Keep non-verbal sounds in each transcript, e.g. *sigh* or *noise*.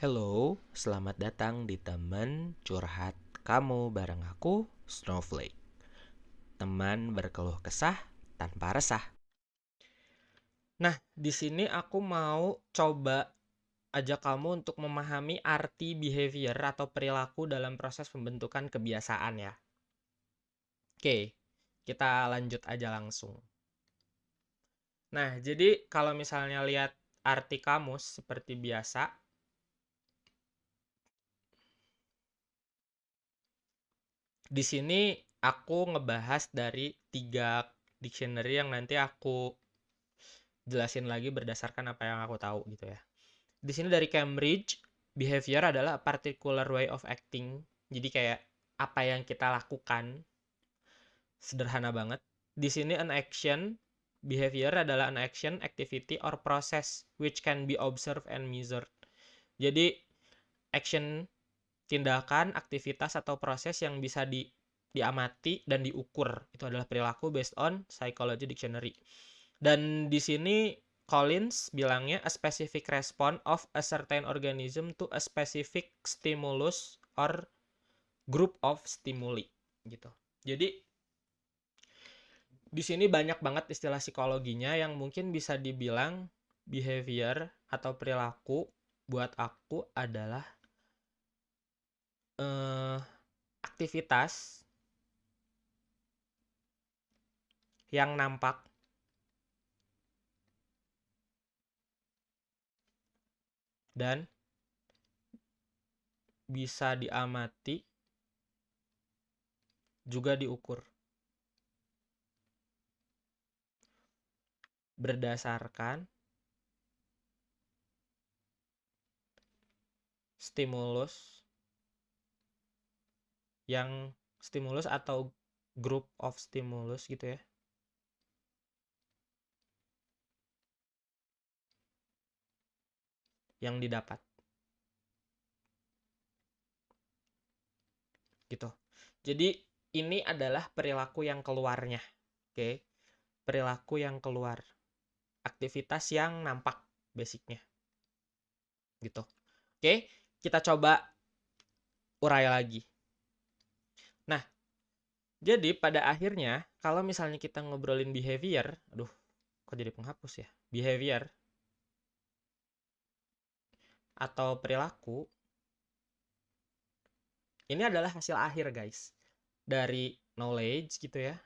Hello, selamat datang di teman curhat kamu bareng aku, Snowflake. Teman berkeluh kesah tanpa resah. Nah, di sini aku mau coba ajak kamu untuk memahami arti behavior atau perilaku dalam proses pembentukan kebiasaan ya. Oke, kita lanjut aja langsung. Nah, jadi kalau misalnya lihat arti kamus seperti biasa, di sini aku ngebahas dari tiga dictionary yang nanti aku jelasin lagi berdasarkan apa yang aku tahu gitu ya. Di sini dari Cambridge, behavior adalah a particular way of acting. Jadi kayak apa yang kita lakukan. Sederhana banget. Di sini an action behavior adalah an action, activity or process which can be observed and measured. Jadi action tindakan, aktivitas atau proses yang bisa di diamati dan diukur. Itu adalah perilaku based on psychology dictionary. Dan di sini Collins bilangnya a specific response of a certain organism to a specific stimulus or group of stimuli gitu. Jadi di sini banyak banget istilah psikologinya yang mungkin bisa dibilang behavior atau perilaku buat aku adalah eh, aktivitas yang nampak dan bisa diamati juga diukur berdasarkan stimulus yang stimulus atau group of stimulus gitu ya yang didapat. Gitu. Jadi ini adalah perilaku yang keluarnya. Oke. Perilaku yang keluar. Aktivitas yang nampak basicnya. Gitu. Oke, kita coba urai lagi. Jadi pada akhirnya kalau misalnya kita ngobrolin behavior, aduh, kok jadi penghapus ya? Behavior atau perilaku ini adalah hasil akhir guys dari knowledge gitu ya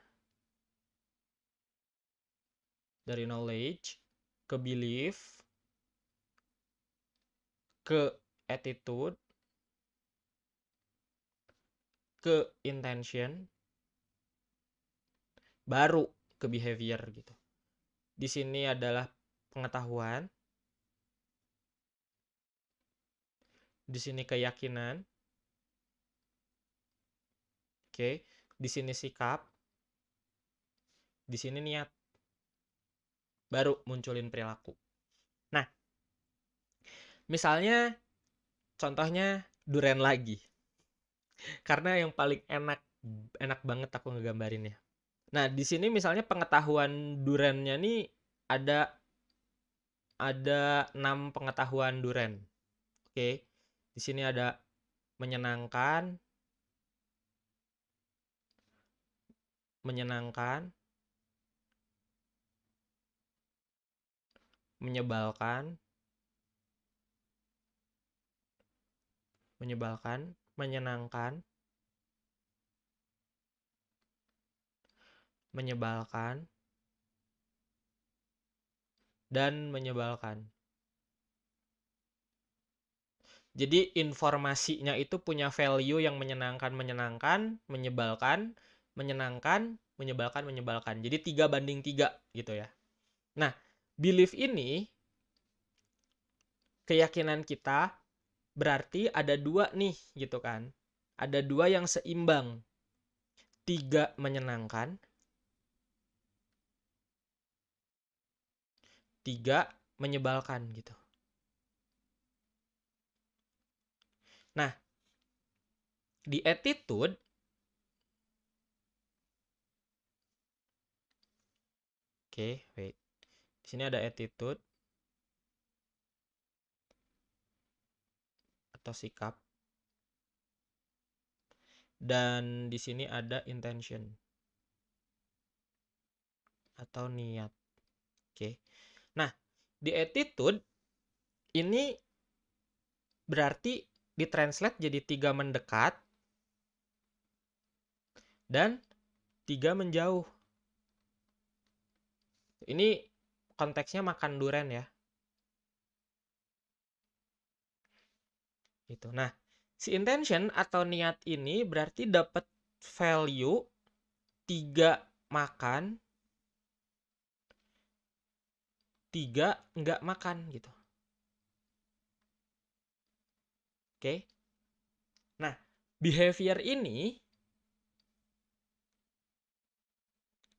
dari knowledge ke belief ke attitude ke intention baru ke behavior gitu di sini adalah pengetahuan Di sini keyakinan. Oke, di sini sikap. Di sini niat. Baru munculin perilaku. Nah, misalnya contohnya duren lagi. Karena yang paling enak enak banget aku ngegambarinnya. Nah, di sini misalnya pengetahuan durennya nih ada ada 6 pengetahuan duren. Oke. Di sini ada menyenangkan, menyenangkan, menyebalkan, menyebalkan, menyenangkan, menyebalkan, dan menyebalkan. Jadi informasinya itu punya value yang menyenangkan, menyenangkan, menyebalkan, menyenangkan, menyebalkan, menyebalkan. Jadi tiga banding tiga gitu ya. Nah, belief ini keyakinan kita berarti ada dua nih gitu kan. Ada dua yang seimbang. Tiga menyenangkan. Tiga menyebalkan gitu. Nah, di attitude Oke, okay, wait. Di sini ada attitude. atau sikap. Dan di sini ada intention atau niat. Nah, di attitude ini berarti ditranslate jadi tiga mendekat dan tiga menjauh. Ini konteksnya makan duren ya. Gitu. Nah, si intention atau niat ini berarti dapat value tiga makan, tiga nggak makan gitu. Oke. Nah, behavior ini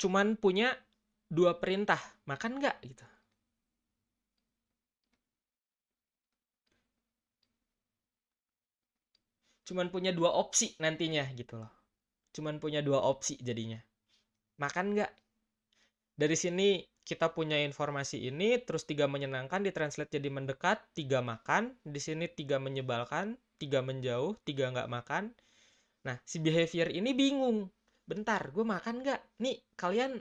cuman punya dua perintah, makan nggak gitu. Cuman punya dua opsi nantinya gitu loh. Cuman punya dua opsi jadinya. Makan nggak? Dari sini kita punya informasi ini, terus tiga menyenangkan ditranslate jadi mendekat, tiga makan, di sini tiga menyebalkan, tiga menjauh, tiga nggak makan. Nah, si behavior ini bingung. Bentar, gue makan nggak? Nih, kalian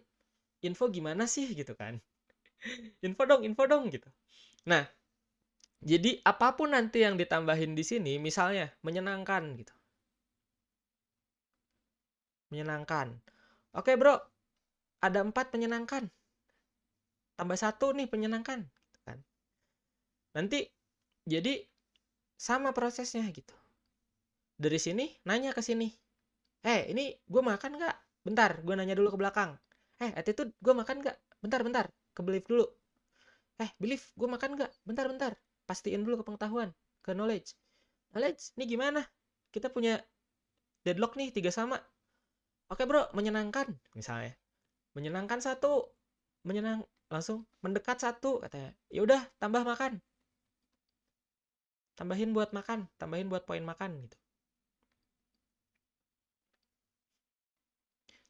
info gimana sih? Gitu kan. *laughs* Info dong info dong gitu. Nah jadi apa pun nanti yang ditambahin di sini misalnya menyenangkan gitu. Menyenangkan. Oke bro. Ada empat menyenangkan tambah satu nih menyenangkan gitu kan. Nanti jadi sama prosesnya gitu. Dari sini nanya ke sini eh ini gue makan nggak? Bentar gue nanya dulu ke belakang. Eh attitude gue makan gak bentar bentar ke belief dulu. Eh belief gue makan gak bentar bentar pastiin dulu ke pengetahuan ke knowledge. Knowledge? Ini gimana? Kita punya deadlock nih tiga sama. Oke bro menyenangkan. Misalnya menyenangkan satu menyenang langsung mendekat satu katanya ya udah tambah makan tambahin buat makan tambahin buat poin makan gitu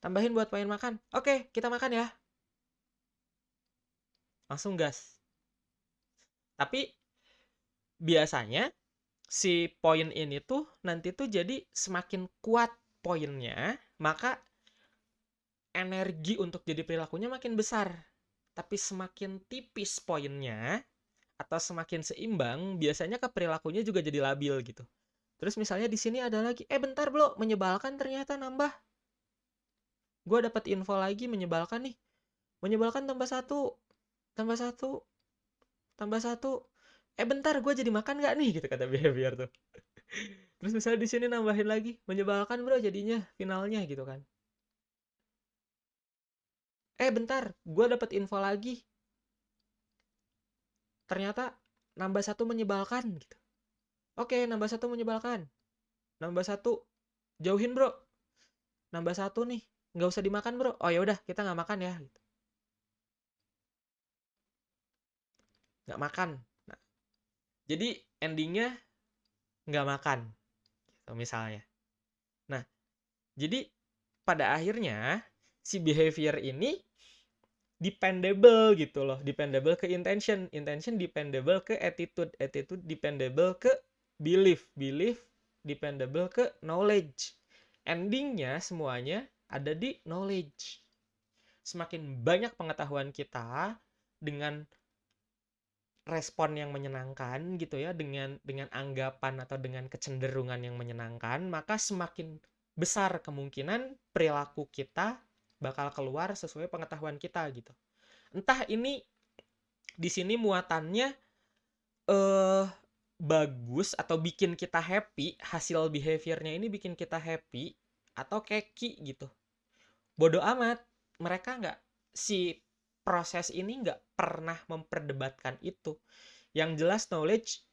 Tambahin buat poin makan. Oke, kita makan ya. Langsung gas. Tapi biasanya si poin ini tuh nanti tuh jadi semakin kuat poinnya, maka energi untuk jadi perilakunya makin besar. Tapi semakin tipis poinnya atau semakin seimbang, biasanya ke perilakunya juga jadi labil gitu. Terus misalnya di sini ada lagi, eh bentar bro, menyebalkan ternyata nambah. Gue dapat info lagi menyebalkan nih. Menyebalkan tambah satu tambah satu tambah satu. Eh bentar gue jadi makan gak nih? gitu kata behavior tuh. *laughs* Terus misalnya di sini nambahin lagi menyebalkan bro jadinya finalnya gitu kan eh bentar gue dapat info lagi. Ternyata nambah satu menyebalkan gitu. Oke nambah satu menyebalkan. Nambah satu. Jauhin bro. Nambah satu nih. Nggak usah dimakan bro. Oh ya udah kita nggak makan ya gitu. nggak makan. Nah, jadi endingnya nggak makan gitu misalnya. Nah jadi pada akhirnya si behavior ini dependable gitu loh dependable ke intention intention dependable ke attitude attitude dependable ke belief belief dependable ke knowledge endingnya semuanya ada di knowledge. Semakin banyak pengetahuan kita dengan respon yang menyenangkan gitu ya dengan dengan anggapan atau dengan kecenderungan yang menyenangkan maka semakin besar kemungkinan perilaku kita bakal keluar sesuai pengetahuan kita gitu. Entah ini di sini muatannya eh bagus atau bikin kita happy hasil behaviornya ini bikin kita happy atau keki gitu. Bodoh amat mereka nggak si proses ini nggak pernah memperdebatkan itu. Yang jelas knowledge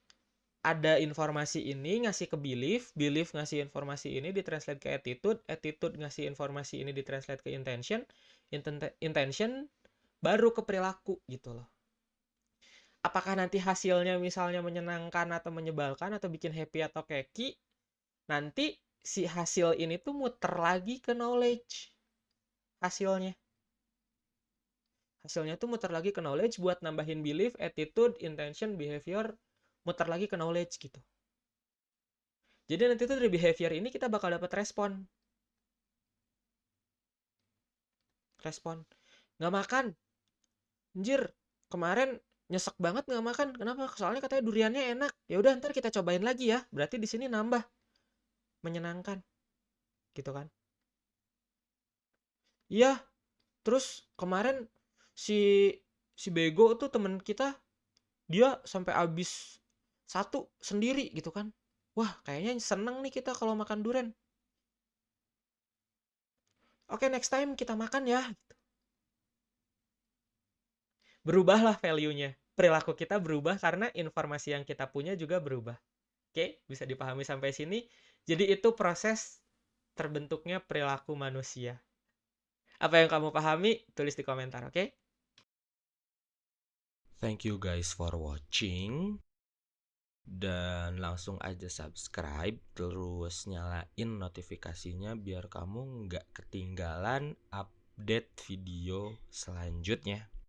ada informasi ini ngasih ke belief belief ngasih informasi ini ditranslate ke attitude attitude ngasih informasi ini ditranslate ke intention intention baru ke perilaku gitu loh. Apakah nanti hasilnya misalnya menyenangkan atau menyebalkan atau bikin happy atau keki nanti si hasil ini tuh muter lagi ke knowledge hasilnya. Hasilnya tuh muter lagi ke knowledge buat nambahin belief, attitude, intention, behavior, muter lagi ke knowledge gitu. Jadi nanti tuh dari behavior ini kita bakal dapat respon. Respon. Nggak makan. Anjir, kemarin nyesek banget nggak makan. Kenapa? Soalnya katanya duriannya enak. Ya udah ntar kita cobain lagi ya. Berarti di sini nambah. Menyenangkan. Gitu kan? Iya. Terus kemarin si si bego tuh temen kita dia sampai habis satu sendiri gitu kan. Wah, kayaknya seneng nih kita kalau makan durian. Oke, next time kita makan ya. Berubahlah value-nya. Perilaku kita berubah karena informasi yang kita punya juga berubah. Oke, bisa dipahami sampai sini. Jadi itu proses terbentuknya perilaku manusia. Apa yang kamu pahami? Tulis di komentar, oke? Thank you guys for watching. Dan langsung aja subscribe, terus nyalain notifikasinya biar kamu nggak ketinggalan update video selanjutnya.